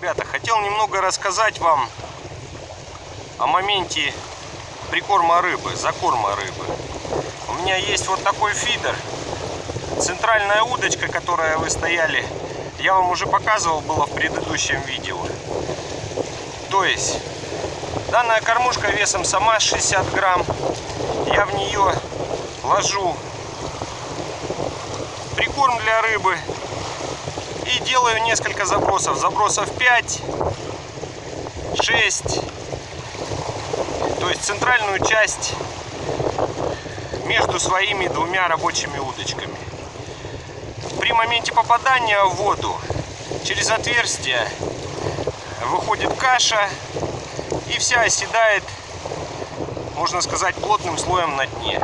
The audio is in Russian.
Ребята, хотел немного рассказать вам о моменте прикорма рыбы, закорма рыбы. У меня есть вот такой фидер, центральная удочка, которая вы стояли, я вам уже показывал, было в предыдущем видео. То есть, данная кормушка весом сама 60 грамм, я в нее ложу прикорм для рыбы и делаю несколько забросов. Забросов 5, 6, то есть центральную часть между своими двумя рабочими удочками. При моменте попадания в воду через отверстие выходит каша и вся оседает, можно сказать, плотным слоем на дне.